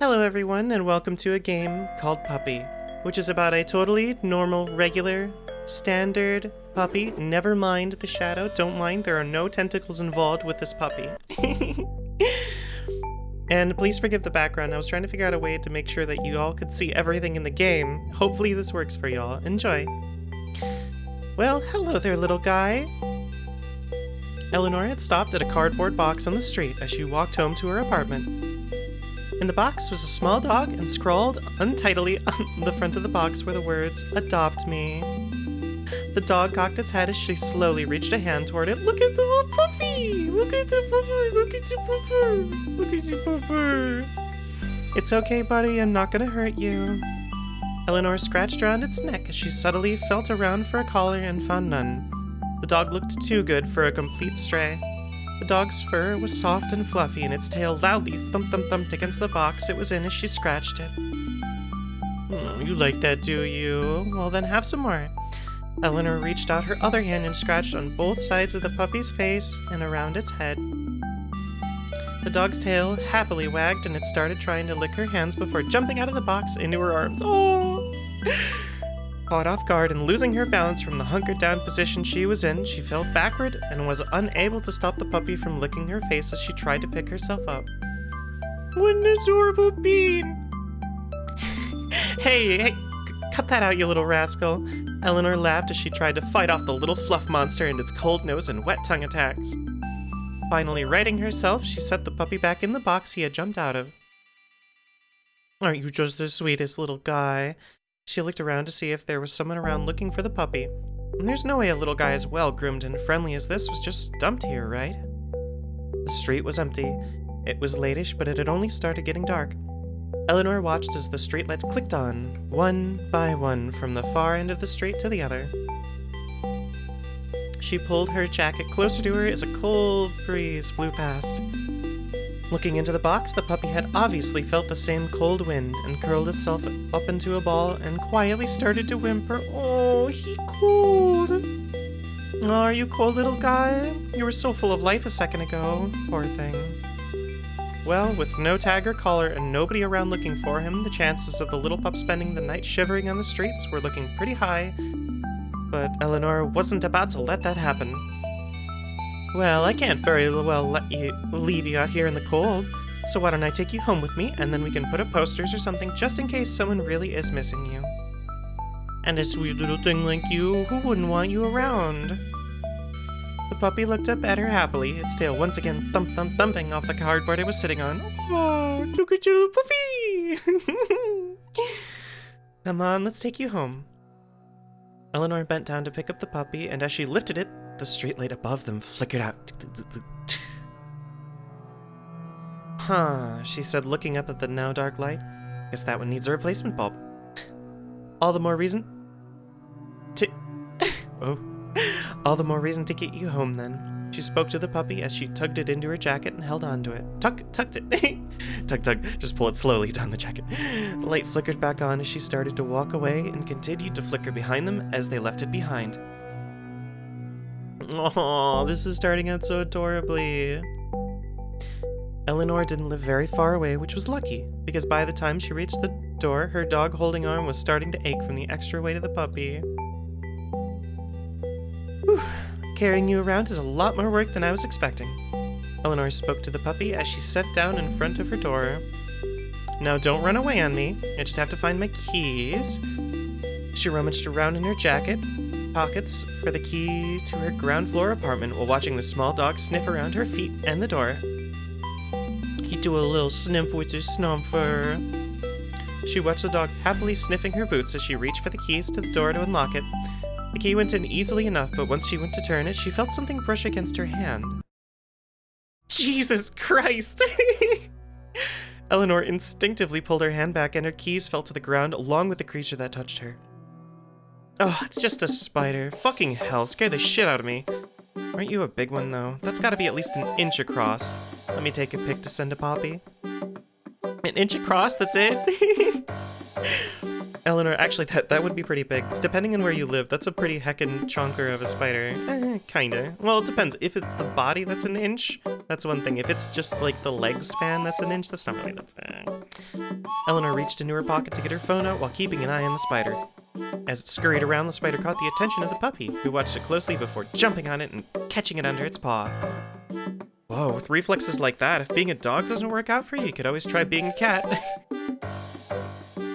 Hello everyone and welcome to a game called Puppy, which is about a totally normal, regular, standard puppy. Never mind the shadow, don't mind, there are no tentacles involved with this puppy. and please forgive the background, I was trying to figure out a way to make sure that you all could see everything in the game. Hopefully this works for y'all. Enjoy. Well, hello there little guy. Eleanor had stopped at a cardboard box on the street as she walked home to her apartment. In the box was a small dog, and scrawled untidily on the front of the box were the words, Adopt me. The dog cocked its head as she slowly reached a hand toward it. Look at the little puppy! Look at the puppy! Look at your puppy! Look at your puppy! It's okay, buddy, I'm not gonna hurt you. Eleanor scratched around its neck as she subtly felt around for a collar and found none. The dog looked too good for a complete stray. The dog's fur was soft and fluffy, and its tail loudly thump-thump-thumped against the box it was in as she scratched it. Oh, you like that, do you? Well, then have some more. Eleanor reached out her other hand and scratched on both sides of the puppy's face and around its head. The dog's tail happily wagged and it started trying to lick her hands before jumping out of the box into her arms. Oh! Caught off guard and losing her balance from the hunkered down position she was in, she fell backward and was unable to stop the puppy from licking her face as she tried to pick herself up. What an adorable bean! hey, hey, cut that out, you little rascal. Eleanor laughed as she tried to fight off the little fluff monster and its cold nose and wet tongue attacks. Finally righting herself, she set the puppy back in the box he had jumped out of. Aren't you just the sweetest little guy? She looked around to see if there was someone around looking for the puppy. There's no way a little guy as well groomed and friendly as this was just dumped here, right? The street was empty. It was latish, but it had only started getting dark. Eleanor watched as the streetlights clicked on, one by one, from the far end of the street to the other. She pulled her jacket closer to her as a cold breeze blew past. Looking into the box, the puppy had obviously felt the same cold wind and curled itself up into a ball and quietly started to whimper. Oh, he cold. Oh, are you cold, little guy? You were so full of life a second ago. Poor thing. Well, with no tag or collar and nobody around looking for him, the chances of the little pup spending the night shivering on the streets were looking pretty high. But Eleanor wasn't about to let that happen. Well, I can't very well let you leave you out here in the cold. So why don't I take you home with me, and then we can put up posters or something just in case someone really is missing you. And a sweet little thing like you, who wouldn't want you around? The puppy looked up at her happily, its tail once again thump thump thumping off the cardboard it was sitting on. Oh, look at you, puppy! Come on, let's take you home. Eleanor bent down to pick up the puppy, and as she lifted it, the streetlight above them flickered out. Huh, she said, looking up at the now dark light. Guess that one needs a replacement bulb. All the more reason to... oh. All the more reason to get you home, then. She spoke to the puppy as she tugged it into her jacket and held on to it. Tuck, tucked it. tug, tug. Just pull it slowly down the jacket. The light flickered back on as she started to walk away and continued to flicker behind them as they left it behind. Oh, this is starting out so adorably. Eleanor didn't live very far away, which was lucky, because by the time she reached the door, her dog holding arm was starting to ache from the extra weight of the puppy. Whew. Carrying you around is a lot more work than I was expecting. Eleanor spoke to the puppy as she sat down in front of her door. Now don't run away on me. I just have to find my keys. She rummaged around in her jacket, pockets for the key to her ground floor apartment while watching the small dog sniff around her feet and the door. He'd do a little sniff with his snuffer. She watched the dog happily sniffing her boots as she reached for the keys to the door to unlock it. The key went in easily enough, but once she went to turn it, she felt something brush against her hand. Jesus Christ! Eleanor instinctively pulled her hand back and her keys fell to the ground along with the creature that touched her. Oh, it's just a spider. Fucking hell, scared the shit out of me. Aren't you a big one, though? That's gotta be at least an inch across. Let me take a pic to send to Poppy. An inch across, that's it? Eleanor, actually, that, that would be pretty big. Depending on where you live, that's a pretty heckin' chonker of a spider. Eh, kinda. Well, it depends. If it's the body that's an inch, that's one thing. If it's just, like, the leg span that's an inch, that's not really that bad. Eleanor reached into her pocket to get her phone out while keeping an eye on the spider. As it scurried around, the spider caught the attention of the puppy, who watched it closely before jumping on it and catching it under its paw. Whoa, with reflexes like that, if being a dog doesn't work out for you, you could always try being a cat.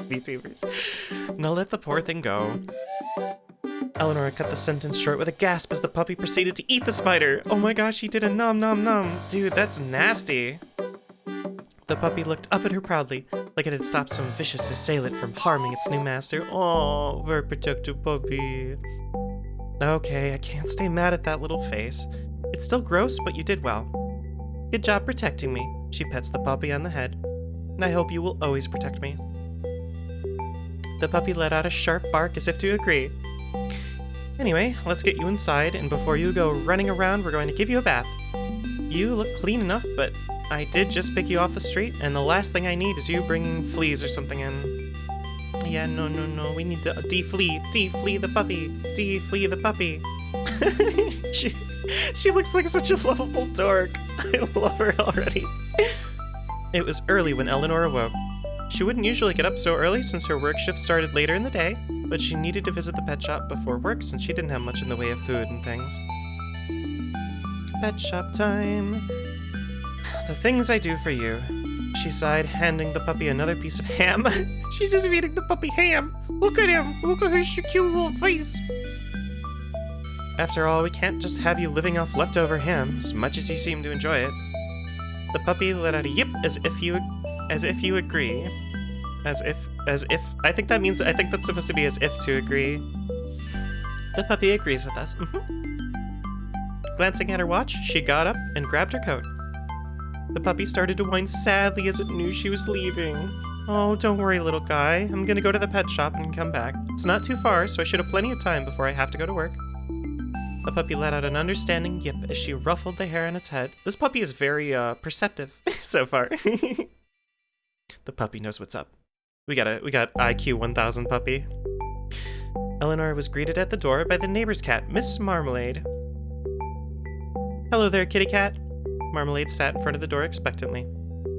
VTubers. Now let the poor thing go. Eleanor cut the sentence short with a gasp as the puppy proceeded to eat the spider. Oh my gosh, he did a nom nom nom. Dude, that's nasty. The puppy looked up at her proudly, like it had stopped some vicious assailant from harming its new master. Oh, very protective puppy. Okay, I can't stay mad at that little face. It's still gross, but you did well. Good job protecting me. She pets the puppy on the head. I hope you will always protect me. The puppy let out a sharp bark as if to agree. Anyway, let's get you inside, and before you go running around, we're going to give you a bath. You look clean enough, but I did just pick you off the street, and the last thing I need is you bringing fleas or something in. Yeah, no, no, no, we need to deflee, deflee the puppy, deflee the puppy. she, she looks like such a lovable dork. I love her already. It was early when Eleanor awoke. She wouldn't usually get up so early since her work shift started later in the day, but she needed to visit the pet shop before work since she didn't have much in the way of food and things. Pet shop time. The things I do for you. She sighed, handing the puppy another piece of ham. She's just eating the puppy ham. Look at him. Look at his cute little face. After all, we can't just have you living off leftover ham, as much as you seem to enjoy it. The puppy let out a yip as if you as if you agree. As if as if I think that means I think that's supposed to be as if to agree. The puppy agrees with us. Mm -hmm. Glancing at her watch, she got up and grabbed her coat. The puppy started to whine sadly as it knew she was leaving. Oh, don't worry, little guy. I'm gonna go to the pet shop and come back. It's not too far, so I should have plenty of time before I have to go to work. The puppy let out an understanding yip as she ruffled the hair on its head. This puppy is very uh, perceptive so far. the puppy knows what's up. We got a we got IQ 1000 puppy. Eleanor was greeted at the door by the neighbor's cat, Miss Marmalade. Hello there, kitty cat. Marmalade sat in front of the door expectantly.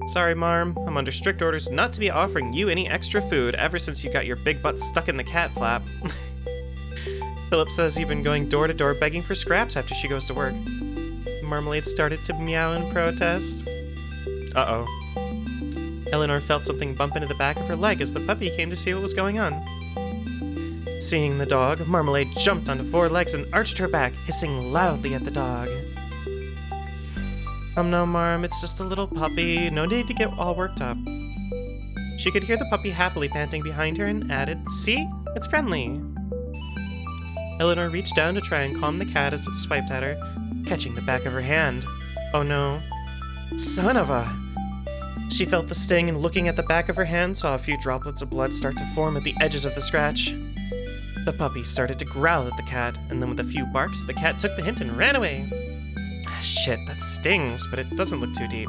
Sorry, Marm. I'm under strict orders not to be offering you any extra food ever since you got your big butt stuck in the cat flap. Phyllis says you've been going door to door begging for scraps after she goes to work. Marmalade started to meow in protest. Uh-oh. Eleanor felt something bump into the back of her leg as the puppy came to see what was going on. Seeing the dog, Marmalade jumped onto four legs and arched her back, hissing loudly at the dog. Um, no, Marm, it's just a little puppy. No need to get all worked up. She could hear the puppy happily panting behind her and added, See? It's friendly. Eleanor reached down to try and calm the cat as it swiped at her, catching the back of her hand. Oh no. Son of a... She felt the sting and looking at the back of her hand saw a few droplets of blood start to form at the edges of the scratch. The puppy started to growl at the cat, and then with a few barks, the cat took the hint and ran away. Shit, that stings, but it doesn't look too deep.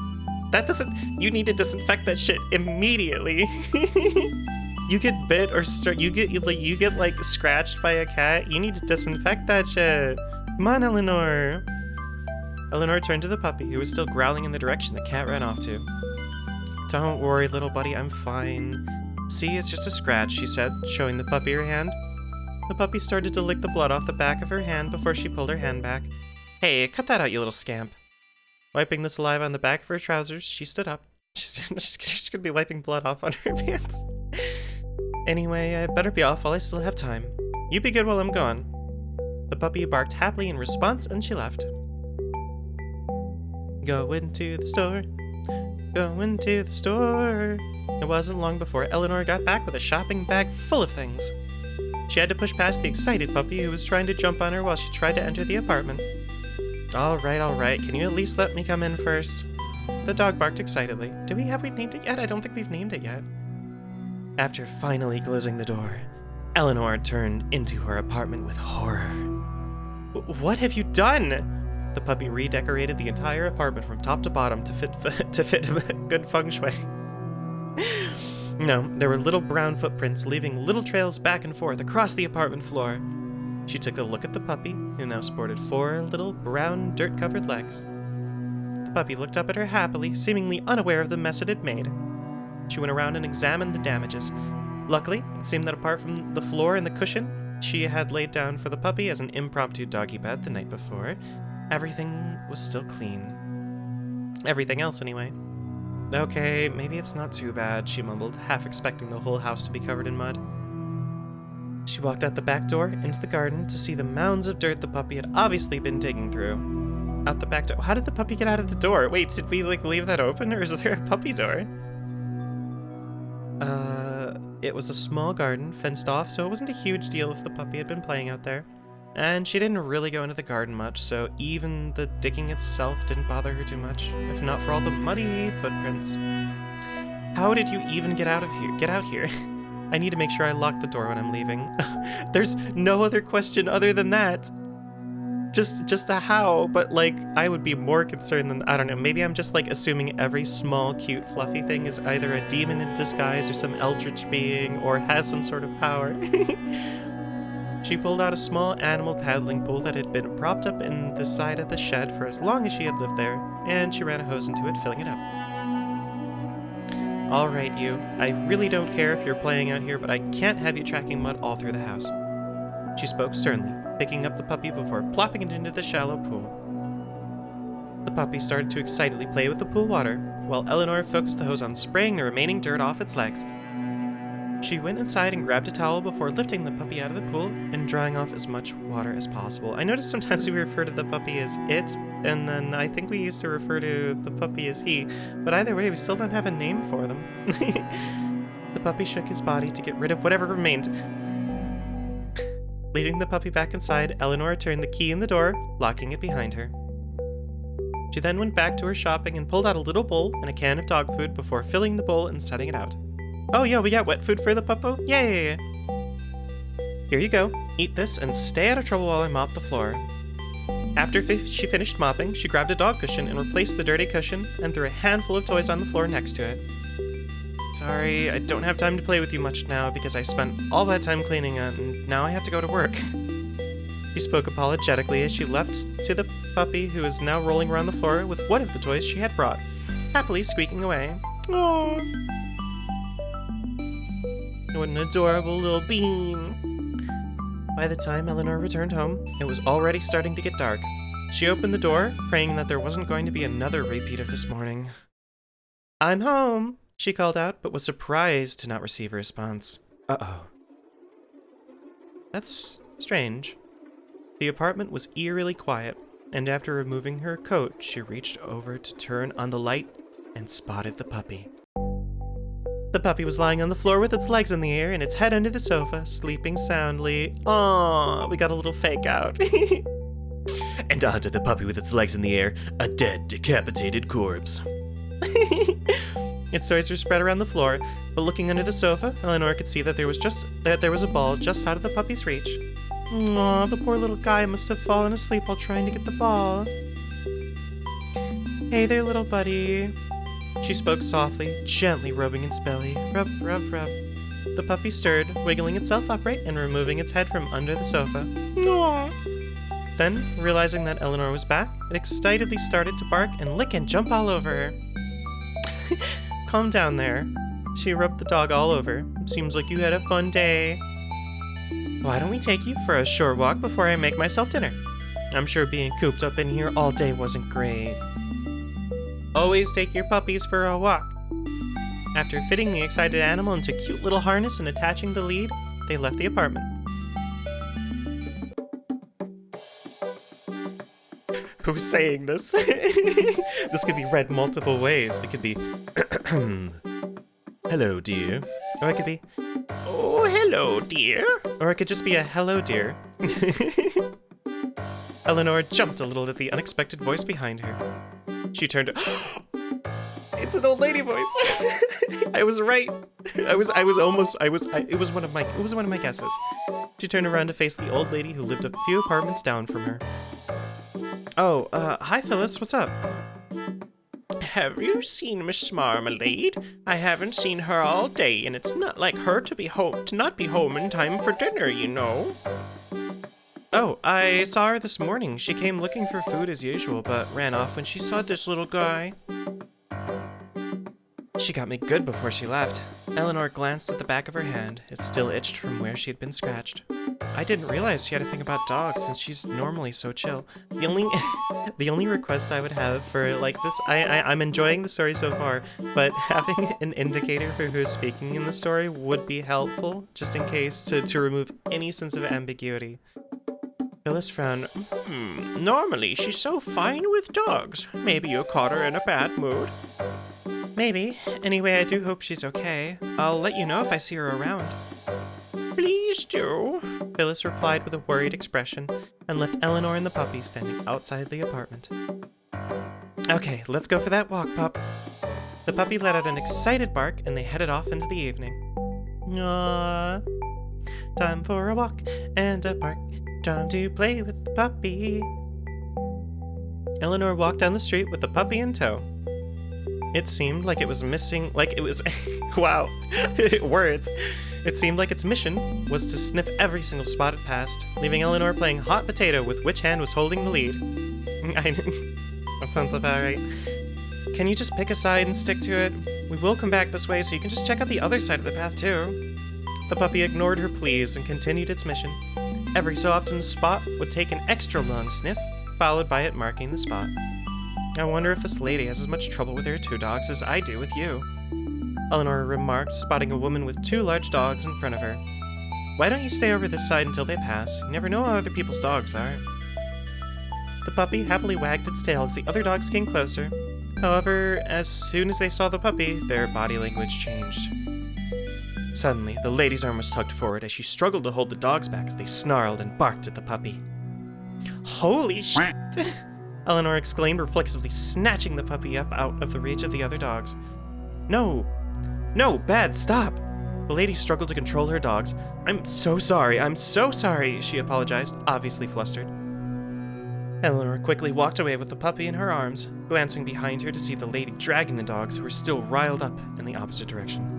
That doesn't... You need to disinfect that shit immediately. you get bit or you get like you get like scratched by a cat, you need to disinfect that shit. Come on, Eleanor. Eleanor turned to the puppy, who was still growling in the direction the cat ran off to. Don't worry, little buddy, I'm fine. See, it's just a scratch, she said, showing the puppy her hand. The puppy started to lick the blood off the back of her hand before she pulled her hand back. Hey, cut that out, you little scamp. Wiping the saliva on the back of her trousers, she stood up. She's, she's gonna be wiping blood off on her pants. Anyway, I better be off while I still have time. You be good while I'm gone. The puppy barked happily in response and she left. Go into the store. Go into the store. It wasn't long before Eleanor got back with a shopping bag full of things. She had to push past the excited puppy who was trying to jump on her while she tried to enter the apartment. Alright, alright, can you at least let me come in first? The dog barked excitedly. Do we have we named it yet? I don't think we've named it yet. After finally closing the door, Eleanor turned into her apartment with horror. What have you done? The puppy redecorated the entire apartment from top to bottom to fit to fit good feng shui. no, there were little brown footprints leaving little trails back and forth across the apartment floor. She took a look at the puppy, who now sported four little brown dirt-covered legs. The puppy looked up at her happily, seemingly unaware of the mess it had made. She went around and examined the damages. Luckily, it seemed that apart from the floor and the cushion she had laid down for the puppy as an impromptu doggy bed the night before, everything was still clean. Everything else, anyway. Okay, maybe it's not too bad, she mumbled, half expecting the whole house to be covered in mud. She walked out the back door into the garden to see the mounds of dirt the puppy had obviously been digging through. Out the back door. How did the puppy get out of the door? Wait, did we like leave that open or is there a puppy door? Uh, it was a small garden, fenced off, so it wasn't a huge deal if the puppy had been playing out there. And she didn't really go into the garden much, so even the digging itself didn't bother her too much, if not for all the muddy footprints. How did you even get out of here? Get out here. I need to make sure I lock the door when I'm leaving. There's no other question other than that. Just just a how, but like I would be more concerned than I don't know, maybe I'm just like assuming every small cute fluffy thing is either a demon in disguise or some eldritch being or has some sort of power. she pulled out a small animal paddling pool that had been propped up in the side of the shed for as long as she had lived there, and she ran a hose into it, filling it up. Alright, you. I really don't care if you're playing out here, but I can't have you tracking mud all through the house. She spoke sternly, picking up the puppy before plopping it into the shallow pool. The puppy started to excitedly play with the pool water, while Eleanor focused the hose on spraying the remaining dirt off its legs. She went inside and grabbed a towel before lifting the puppy out of the pool and drying off as much water as possible. I noticed sometimes we refer to the puppy as it, and then I think we used to refer to the puppy as he, but either way, we still don't have a name for them. the puppy shook his body to get rid of whatever remained. Leading the puppy back inside, Eleanor turned the key in the door, locking it behind her. She then went back to her shopping and pulled out a little bowl and a can of dog food before filling the bowl and setting it out. Oh yeah, we got wet food for the puppo? Yay! Here you go. Eat this and stay out of trouble while I mop the floor. After she finished mopping, she grabbed a dog cushion and replaced the dirty cushion and threw a handful of toys on the floor next to it. Sorry, I don't have time to play with you much now because I spent all that time cleaning and now I have to go to work. She spoke apologetically as she left to the puppy who was now rolling around the floor with one of the toys she had brought, happily squeaking away. Aww. What an adorable little bean. By the time Eleanor returned home, it was already starting to get dark. She opened the door, praying that there wasn't going to be another repeat of this morning. I'm home, she called out, but was surprised to not receive a response. Uh-oh. That's strange. The apartment was eerily quiet, and after removing her coat, she reached over to turn on the light and spotted the puppy. The puppy was lying on the floor with its legs in the air and its head under the sofa, sleeping soundly. Aww, we got a little fake out. and onto the puppy with its legs in the air, a dead, decapitated corpse. its toys were spread around the floor, but looking under the sofa, Eleanor could see that there was just that there was a ball just out of the puppy's reach. Aw, the poor little guy must have fallen asleep while trying to get the ball. Hey there, little buddy. She spoke softly, gently rubbing its belly. Rub, rub, rub. The puppy stirred, wiggling itself upright and removing its head from under the sofa. Aww. Then, realizing that Eleanor was back, it excitedly started to bark and lick and jump all over her. Calm down there. She rubbed the dog all over. Seems like you had a fun day. Why don't we take you for a short walk before I make myself dinner? I'm sure being cooped up in here all day wasn't great. Always take your puppies for a walk. After fitting the excited animal into cute little harness and attaching the lead, they left the apartment. Who's saying this? this could be read multiple ways. It could be, hello, dear. Or it could be, oh, hello, dear. Or it could just be a hello, dear. Eleanor jumped a little at the unexpected voice behind her. She turned. it's an old lady voice. I was right. I was. I was almost. I was. I, it was one of my. It was one of my guesses. She turned around to face the old lady who lived a few apartments down from her. Oh, uh, hi Phyllis. What's up? Have you seen Miss Marmalade? I haven't seen her all day, and it's not like her to be home to not be home in time for dinner, you know. Oh, I hmm. saw her this morning. She came looking for food as usual, but ran off when she saw this little guy. She got me good before she left. Eleanor glanced at the back of her hand. It still itched from where she had been scratched. I didn't realize she had a thing about dogs since she's normally so chill. The only the only request I would have for like this I, I I'm enjoying the story so far, but having an indicator for who's speaking in the story would be helpful, just in case to, to remove any sense of ambiguity. Phyllis frowned. Hmm, normally she's so fine with dogs. Maybe you caught her in a bad mood. Maybe. Anyway, I do hope she's okay. I'll let you know if I see her around. Please do. Phyllis replied with a worried expression and left Eleanor and the puppy standing outside the apartment. Okay, let's go for that walk, pup. The puppy let out an excited bark and they headed off into the evening. Aww. Time for a walk and a park. Time to play with the puppy. Eleanor walked down the street with the puppy in tow. It seemed like it was missing, like it was, wow, words. It seemed like its mission was to sniff every single spot it passed, leaving Eleanor playing hot potato with which hand was holding the lead. I, that sounds about right. Can you just pick a side and stick to it? We will come back this way so you can just check out the other side of the path too. The puppy ignored her pleas and continued its mission. Every so often, Spot would take an extra long sniff, followed by it marking the spot. I wonder if this lady has as much trouble with her two dogs as I do with you. Eleanor remarked, spotting a woman with two large dogs in front of her. Why don't you stay over this side until they pass? You never know how other people's dogs are. The puppy happily wagged its tail as the other dogs came closer. However, as soon as they saw the puppy, their body language changed. Suddenly, the lady's arm was tugged forward as she struggled to hold the dogs back as they snarled and barked at the puppy. Holy shit! Eleanor exclaimed, reflexively snatching the puppy up out of the reach of the other dogs. No! No, Bad, stop! The lady struggled to control her dogs. I'm so sorry, I'm so sorry, she apologized, obviously flustered. Eleanor quickly walked away with the puppy in her arms, glancing behind her to see the lady dragging the dogs who were still riled up in the opposite direction.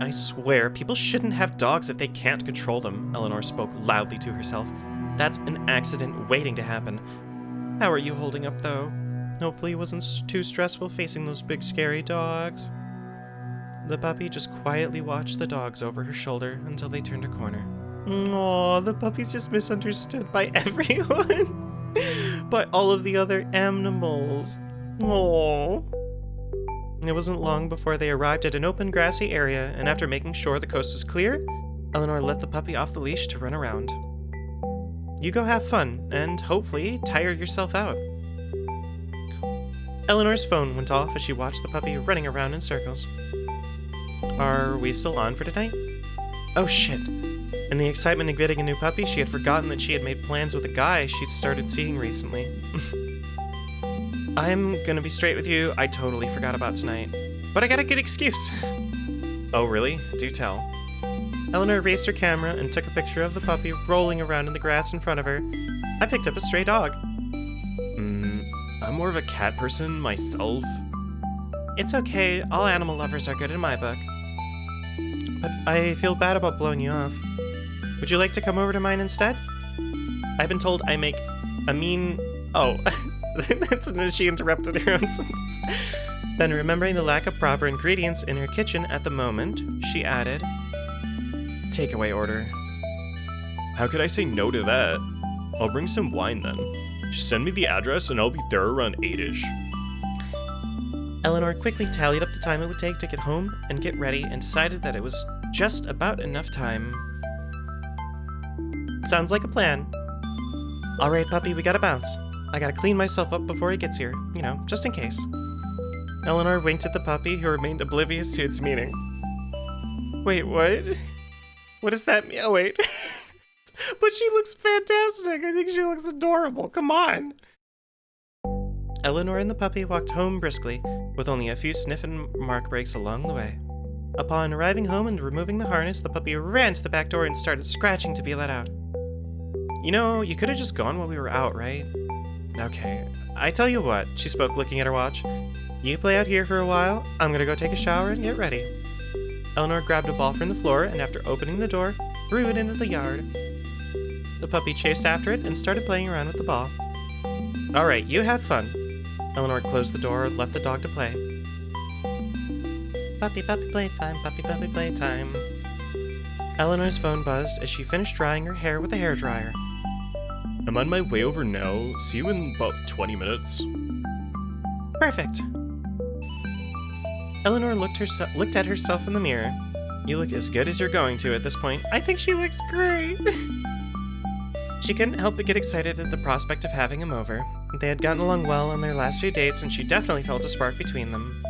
I swear, people shouldn't have dogs if they can't control them, Eleanor spoke loudly to herself. That's an accident waiting to happen. How are you holding up, though? Hopefully it wasn't too stressful facing those big scary dogs. The puppy just quietly watched the dogs over her shoulder until they turned a corner. Aw, the puppy's just misunderstood by everyone. by all of the other animals. Aww. It wasn't long before they arrived at an open grassy area, and after making sure the coast was clear, Eleanor let the puppy off the leash to run around. You go have fun, and hopefully tire yourself out. Eleanor's phone went off as she watched the puppy running around in circles. Are we still on for tonight? Oh shit. In the excitement of getting a new puppy, she had forgotten that she had made plans with a guy she'd started seeing recently. I'm gonna be straight with you, I totally forgot about tonight. But I got a good excuse. oh, really? Do tell. Eleanor raised her camera and took a picture of the puppy rolling around in the grass in front of her. I picked up a stray dog. Hmm, I'm more of a cat person myself. It's okay, all animal lovers are good in my book. But I feel bad about blowing you off. Would you like to come over to mine instead? I've been told I make a mean... Oh, she interrupted her own sentence. Then, remembering the lack of proper ingredients in her kitchen at the moment, she added, Takeaway order. How could I say no to that? I'll bring some wine then. Just send me the address and I'll be there around 8ish. Eleanor quickly tallied up the time it would take to get home and get ready and decided that it was just about enough time. Sounds like a plan. Alright, puppy, we gotta bounce. I gotta clean myself up before he gets here, you know, just in case. Eleanor winked at the puppy, who remained oblivious to its meaning. Wait, what? What does that mean? Oh, wait. but she looks fantastic. I think she looks adorable. Come on. Eleanor and the puppy walked home briskly, with only a few sniff and mark breaks along the way. Upon arriving home and removing the harness, the puppy ran to the back door and started scratching to be let out. You know, you could have just gone while we were out, right? Okay, I tell you what, she spoke looking at her watch. You play out here for a while, I'm gonna go take a shower and get ready. Eleanor grabbed a ball from the floor and after opening the door, threw it into the yard. The puppy chased after it and started playing around with the ball. Alright, you have fun. Eleanor closed the door and left the dog to play. Puppy, puppy playtime, puppy, puppy playtime. Eleanor's phone buzzed as she finished drying her hair with a hairdryer. I'm on my way over now. See you in about 20 minutes. Perfect. Eleanor looked, herse- looked at herself in the mirror. You look as good as you're going to at this point. I think she looks great. she couldn't help but get excited at the prospect of having him over. They had gotten along well on their last few dates, and she definitely felt a spark between them.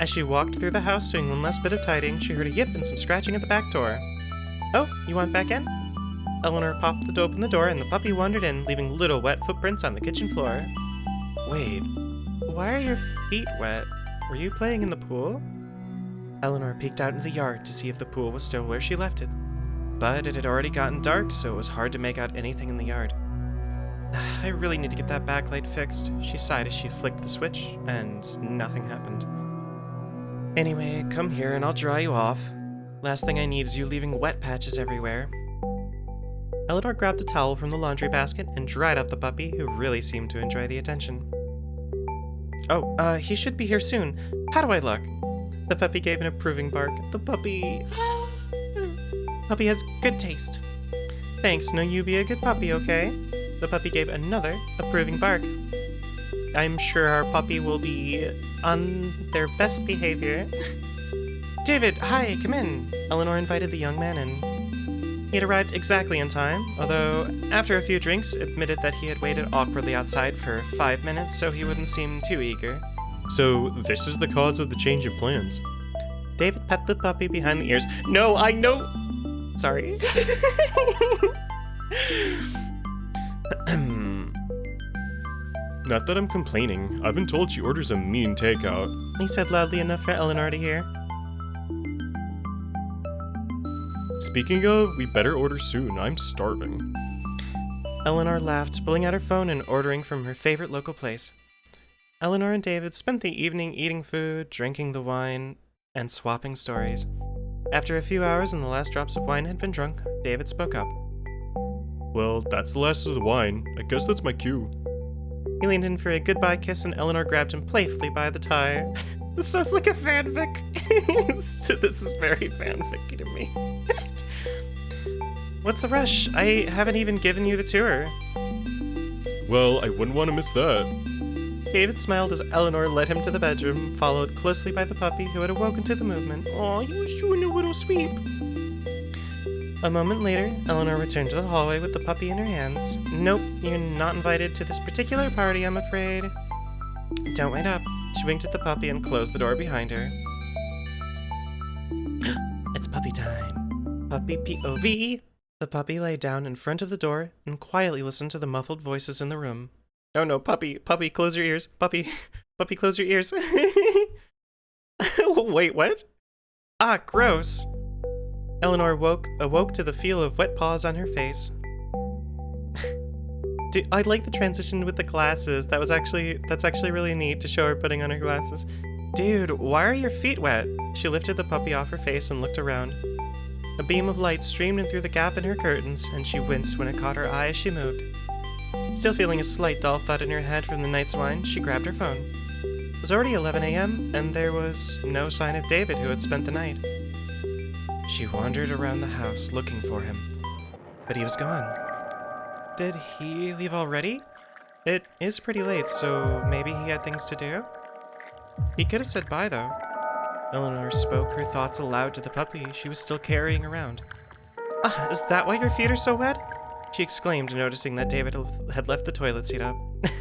As she walked through the house doing one last bit of tidying, she heard a yip and some scratching at the back door. Oh, you want back in? Eleanor popped the open the door, and the puppy wandered in, leaving little wet footprints on the kitchen floor. Wait, why are your feet wet? Were you playing in the pool? Eleanor peeked out into the yard to see if the pool was still where she left it. But it had already gotten dark, so it was hard to make out anything in the yard. I really need to get that backlight fixed, she sighed as she flicked the switch, and nothing happened. Anyway, come here and I'll dry you off. Last thing I need is you leaving wet patches everywhere. Eleanor grabbed a towel from the laundry basket and dried off the puppy, who really seemed to enjoy the attention. Oh, uh, he should be here soon. How do I look? The puppy gave an approving bark. The puppy... puppy has good taste. Thanks, no you be a good puppy, okay? The puppy gave another approving bark. I'm sure our puppy will be on their best behavior. David, hi, come in. Eleanor invited the young man in. He had arrived exactly in time, although after a few drinks admitted that he had waited awkwardly outside for five minutes so he wouldn't seem too eager. So, this is the cause of the change in plans. David pet the puppy behind the ears. No, I know. Sorry. Not that I'm complaining. I've been told she orders a mean takeout. he said loudly enough for Eleanor to hear. Speaking of, we better order soon. I'm starving. Eleanor laughed, pulling out her phone and ordering from her favorite local place. Eleanor and David spent the evening eating food, drinking the wine, and swapping stories. After a few hours and the last drops of wine had been drunk, David spoke up. Well, that's the last of the wine. I guess that's my cue. He leaned in for a goodbye kiss and Eleanor grabbed him playfully by the tie. this sounds like a fanfic. this is very fanficky to me. What's the rush? I haven't even given you the tour. Well, I wouldn't want to miss that. David smiled as Eleanor led him to the bedroom, followed closely by the puppy who had awoken to the movement. Aw, he was doing a little sweep. A moment later, Eleanor returned to the hallway with the puppy in her hands. Nope, you're not invited to this particular party, I'm afraid. Don't wait up. Winked at the puppy and closed the door behind her. it's puppy time. Puppy POV. The puppy lay down in front of the door and quietly listened to the muffled voices in the room. Oh no, puppy, puppy, close your ears. Puppy, puppy, close your ears. Wait, what? Ah, gross. Eleanor woke, awoke to the feel of wet paws on her face. Dude, I like the transition with the glasses. That was actually, that's actually really neat to show her putting on her glasses. Dude, why are your feet wet? She lifted the puppy off her face and looked around. A beam of light streamed in through the gap in her curtains, and she winced when it caught her eye as she moved. Still feeling a slight dull thud in her head from the night's wine, she grabbed her phone. It was already 11 a.m., and there was no sign of David, who had spent the night. She wandered around the house looking for him, but he was gone. Did he leave already? It is pretty late, so maybe he had things to do? He could have said bye, though. Eleanor spoke her thoughts aloud to the puppy she was still carrying around. Ah, is that why your feet are so wet? She exclaimed, noticing that David had left the toilet seat up.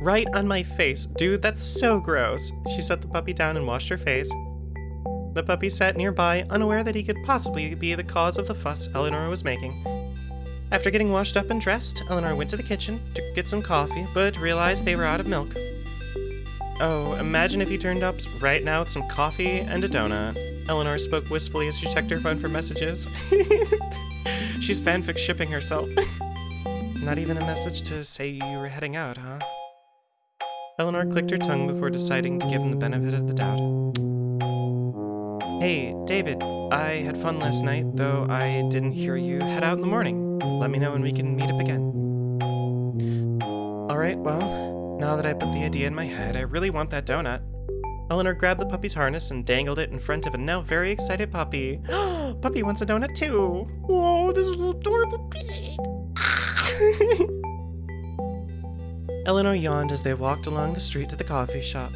right on my face. Dude, that's so gross. She set the puppy down and washed her face. The puppy sat nearby, unaware that he could possibly be the cause of the fuss Eleanor was making. After getting washed up and dressed, Eleanor went to the kitchen to get some coffee, but realized they were out of milk. Oh, imagine if you turned up right now with some coffee and a donut. Eleanor spoke wistfully as she checked her phone for messages. She's fanfic shipping herself. Not even a message to say you were heading out, huh? Eleanor clicked her tongue before deciding to give him the benefit of the doubt. Hey, David, I had fun last night, though I didn't hear you head out in the morning. Let me know when we can meet up again. Alright, well, now that I put the idea in my head, I really want that donut. Eleanor grabbed the puppy's harness and dangled it in front of a now very excited puppy. puppy wants a donut too. Whoa, this little adorable pig. Eleanor yawned as they walked along the street to the coffee shop.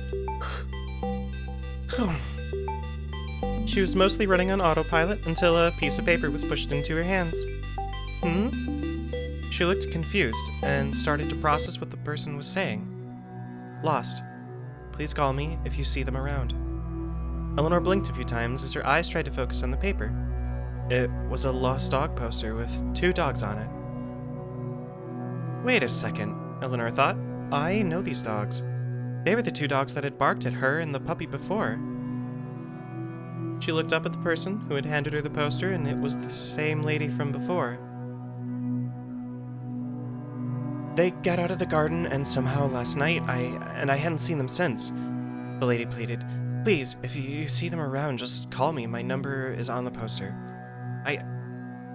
she was mostly running on autopilot until a piece of paper was pushed into her hands. Hmm? She looked confused and started to process what the person was saying. Lost. Please call me if you see them around. Eleanor blinked a few times as her eyes tried to focus on the paper. It was a lost dog poster with two dogs on it. Wait a second, Eleanor thought. I know these dogs. They were the two dogs that had barked at her and the puppy before. She looked up at the person who had handed her the poster, and it was the same lady from before. They got out of the garden, and somehow last night, I and I hadn't seen them since. The lady pleaded, Please, if you see them around, just call me. My number is on the poster. I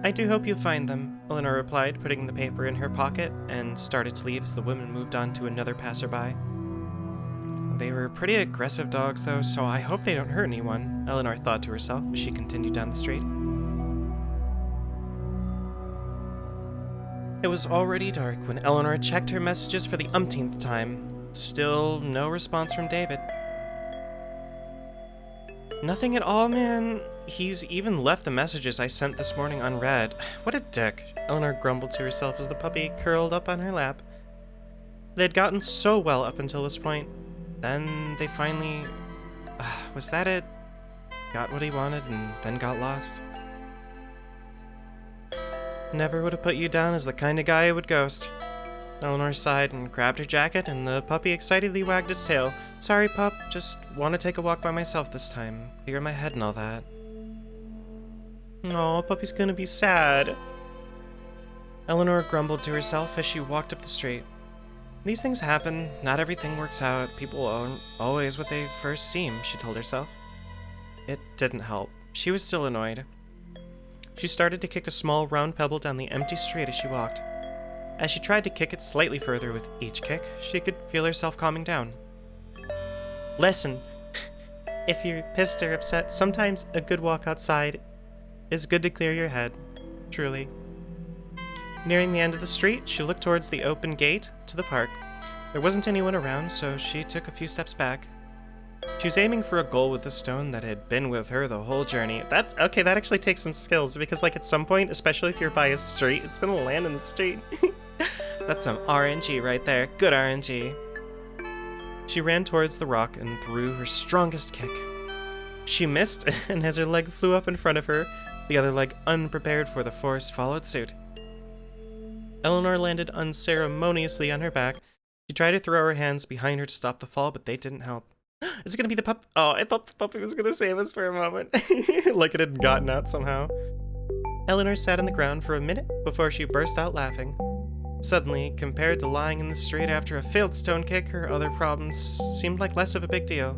I do hope you'll find them, Eleanor replied, putting the paper in her pocket, and started to leave as the woman moved on to another passerby. They were pretty aggressive dogs, though, so I hope they don't hurt anyone, Eleanor thought to herself as she continued down the street. It was already dark when Eleanor checked her messages for the umpteenth time. Still no response from David. Nothing at all, man. He's even left the messages I sent this morning unread. What a dick, Eleanor grumbled to herself as the puppy curled up on her lap. They'd gotten so well up until this point. Then they finally... Uh, was that it? Got what he wanted and then got lost. Never would have put you down as the kind of guy who would ghost. Eleanor sighed and grabbed her jacket, and the puppy excitedly wagged its tail. Sorry, pup, just want to take a walk by myself this time. Clear my head and all that. Oh, puppy's gonna be sad. Eleanor grumbled to herself as she walked up the street. These things happen, not everything works out, people aren't always what they first seem, she told herself. It didn't help. She was still annoyed. She started to kick a small round pebble down the empty street as she walked. As she tried to kick it slightly further with each kick, she could feel herself calming down. Listen, if you're pissed or upset, sometimes a good walk outside is good to clear your head, truly. Nearing the end of the street, she looked towards the open gate to the park. There wasn't anyone around, so she took a few steps back. She was aiming for a goal with a stone that had been with her the whole journey. That's okay, that actually takes some skills because like at some point, especially if you're by a street, it's gonna land in the street. That's some RNG right there. Good RNG. She ran towards the rock and threw her strongest kick. She missed, and as her leg flew up in front of her, the other leg, unprepared for the force, followed suit. Eleanor landed unceremoniously on her back. She tried to throw her hands behind her to stop the fall, but they didn't help. Is it gonna be the pup? Oh, I thought the puppy was gonna save us for a moment. like it had gotten out somehow. Eleanor sat on the ground for a minute before she burst out laughing. Suddenly, compared to lying in the street after a failed stone kick, her other problems seemed like less of a big deal.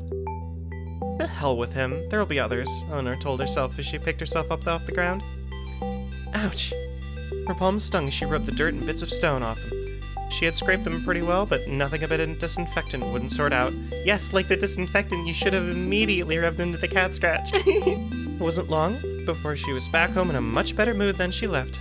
The hell with him. There'll be others, Eleanor told herself as she picked herself up off the ground. Ouch! Her palms stung as she rubbed the dirt and bits of stone off them. She had scraped them pretty well, but nothing a bit of disinfectant wouldn't sort out. Yes, like the disinfectant you should have immediately rubbed into the cat scratch. it wasn't long before she was back home in a much better mood than she left.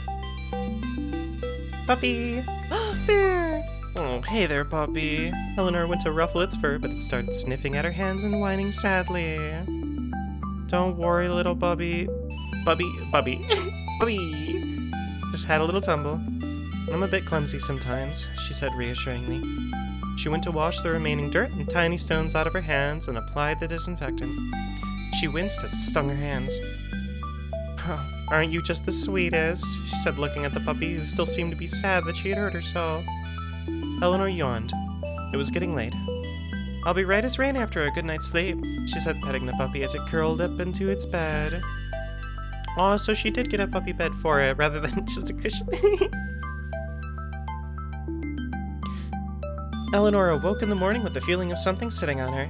Puppy! Bear! Oh, hey there, puppy. Eleanor went to ruffle its fur, but it started sniffing at her hands and whining sadly. Don't worry, little bubby. Bubby, bubby, bubby. Just had a little tumble. I'm a bit clumsy sometimes, she said reassuringly. She went to wash the remaining dirt and tiny stones out of her hands and applied the disinfectant. She winced as it stung her hands. Oh, aren't you just the sweetest? She said, looking at the puppy, who still seemed to be sad that she had hurt her so. Eleanor yawned. It was getting late. I'll be right as rain after a good night's sleep, she said, petting the puppy as it curled up into its bed. Oh, so she did get a puppy bed for it rather than just a cushion. Eleanor awoke in the morning with the feeling of something sitting on her.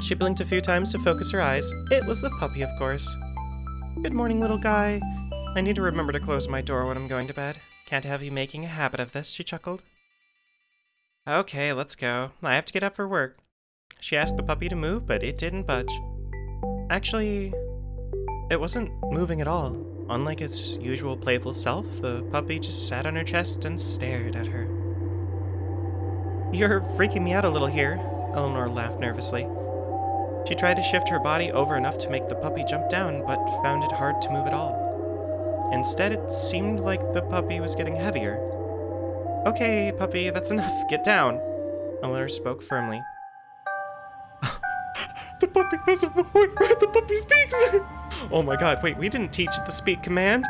She blinked a few times to focus her eyes. It was the puppy, of course. Good morning, little guy. I need to remember to close my door when I'm going to bed. Can't have you making a habit of this, she chuckled. Okay, let's go. I have to get up for work. She asked the puppy to move, but it didn't budge. Actually, it wasn't moving at all. Unlike its usual playful self, the puppy just sat on her chest and stared at her. You're freaking me out a little here, Eleanor laughed nervously. She tried to shift her body over enough to make the puppy jump down, but found it hard to move at all. Instead, it seemed like the puppy was getting heavier. Okay, puppy, that's enough. Get down. Eleanor spoke firmly. The puppy has a voice. The puppy speaks. oh my god, wait, we didn't teach the speak command?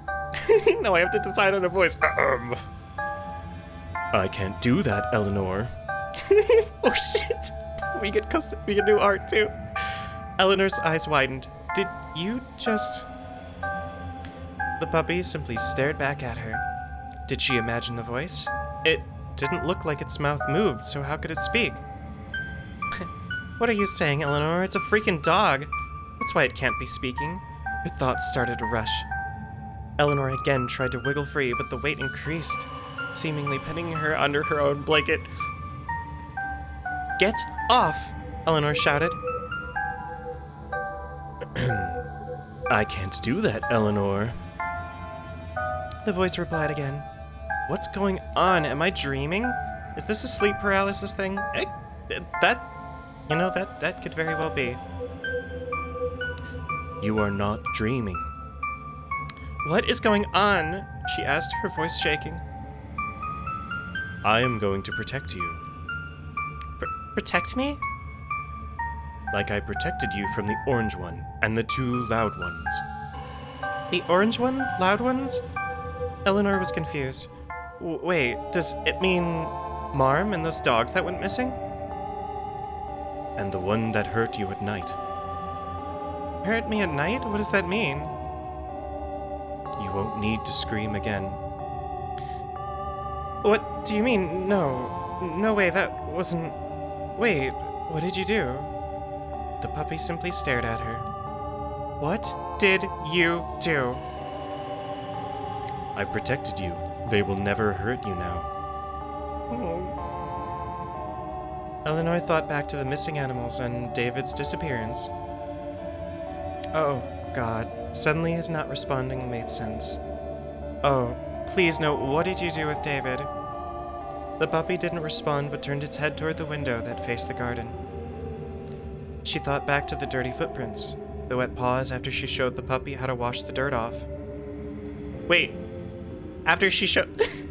no, I have to decide on a voice. Um. I can't do that, Eleanor. oh shit. We get custom we get new art too. Eleanor's eyes widened. Did you just The puppy simply stared back at her. Did she imagine the voice? It didn't look like its mouth moved, so how could it speak? What are you saying, Eleanor? It's a freaking dog. That's why it can't be speaking. Her thoughts started to rush. Eleanor again tried to wiggle free, but the weight increased, seemingly pinning her under her own blanket. Get off! Eleanor shouted. I can't do that, Eleanor. The voice replied again. What's going on? Am I dreaming? Is this a sleep paralysis thing? Eh, that, you know, that, that could very well be. You are not dreaming. What is going on? She asked, her voice shaking. I am going to protect you. Pr protect me? Like I protected you from the orange one and the two loud ones. The orange one? Loud ones? Eleanor was confused. W wait, does it mean Marm and those dogs that went missing? And the one that hurt you at night. Hurt me at night? What does that mean? You won't need to scream again. What do you mean? No. No way, that wasn't... Wait, what did you do? The puppy simply stared at her. What did you do? I protected you. They will never hurt you now. Oh. Eleanor thought back to the missing animals and David's disappearance. Oh, God. Suddenly his not responding made sense. Oh, please no, what did you do with David? The puppy didn't respond but turned its head toward the window that faced the garden. She thought back to the dirty footprints, the wet paws after she showed the puppy how to wash the dirt off. Wait, after she showed.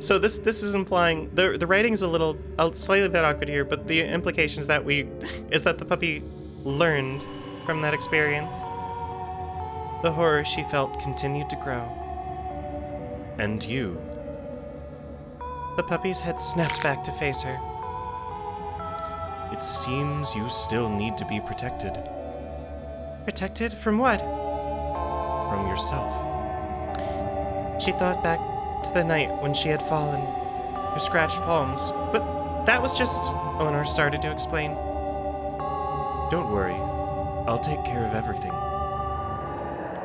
so this this is implying the the writing's a little a slightly bit awkward here, but the implications that we is that the puppy learned from that experience. The horror she felt continued to grow. And you. The puppy's head snapped back to face her. It seems you still need to be protected. Protected from what? From yourself. She thought back to the night when she had fallen, her scratched palms. But that was just. Eleanor started to explain. Don't worry. I'll take care of everything.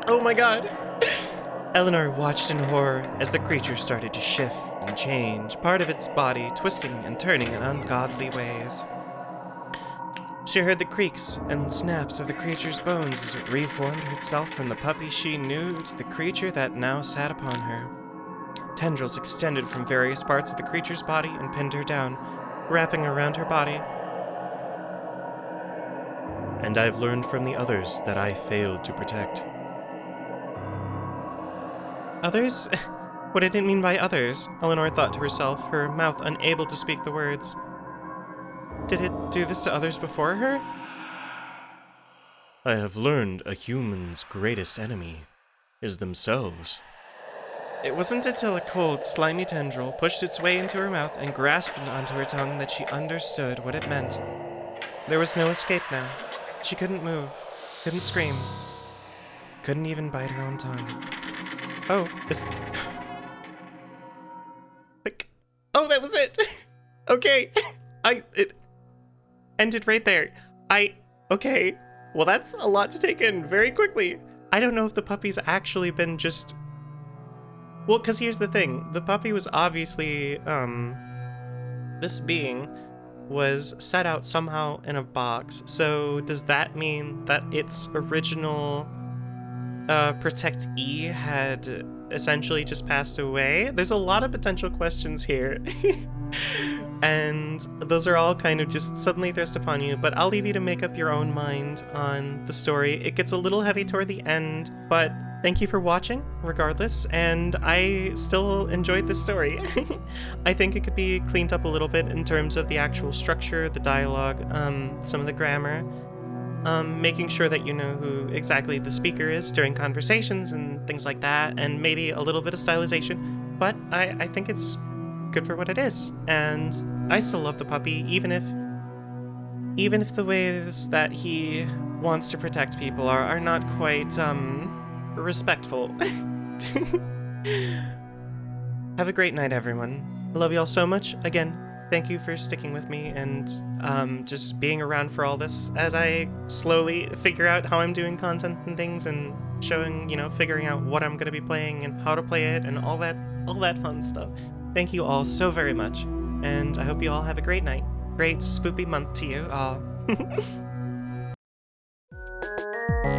Oh my god! Eleanor watched in horror as the creature started to shift and change, part of its body twisting and turning in ungodly ways. She heard the creaks and snaps of the creature's bones as it reformed itself from the puppy she knew to the creature that now sat upon her. Tendrils extended from various parts of the creature's body and pinned her down, wrapping around her body. And I've learned from the others that I failed to protect. Others? What did it mean by others? Eleanor thought to herself, her mouth unable to speak the words. Did it do this to others before her? I have learned a human's greatest enemy is themselves. It wasn't until a cold, slimy tendril pushed its way into her mouth and grasped onto her tongue that she understood what it meant. There was no escape now. She couldn't move, couldn't scream, couldn't even bite her own tongue. Oh, it's... Like, oh, that was it. okay, I it ended right there. I okay. Well, that's a lot to take in very quickly. I don't know if the puppy's actually been just. Well, because here's the thing: the puppy was obviously um, this being was set out somehow in a box. So does that mean that its original uh, Protect E had essentially just passed away? There's a lot of potential questions here. and those are all kind of just suddenly thrust upon you, but I'll leave you to make up your own mind on the story. It gets a little heavy toward the end, but thank you for watching, regardless, and I still enjoyed this story. I think it could be cleaned up a little bit in terms of the actual structure, the dialogue, um, some of the grammar, um, making sure that you know who exactly the speaker is during conversations and things like that, and maybe a little bit of stylization, but I, I think it's good for what it is, and I still love the puppy, even if even if the ways that he wants to protect people are, are not quite, um, respectful. Have a great night, everyone. I love you all so much. Again, thank you for sticking with me and um, just being around for all this as I slowly figure out how I'm doing content and things and showing, you know, figuring out what I'm going to be playing and how to play it and all that, all that fun stuff. Thank you all so very much, and I hope you all have a great night. Great spoopy month to you all.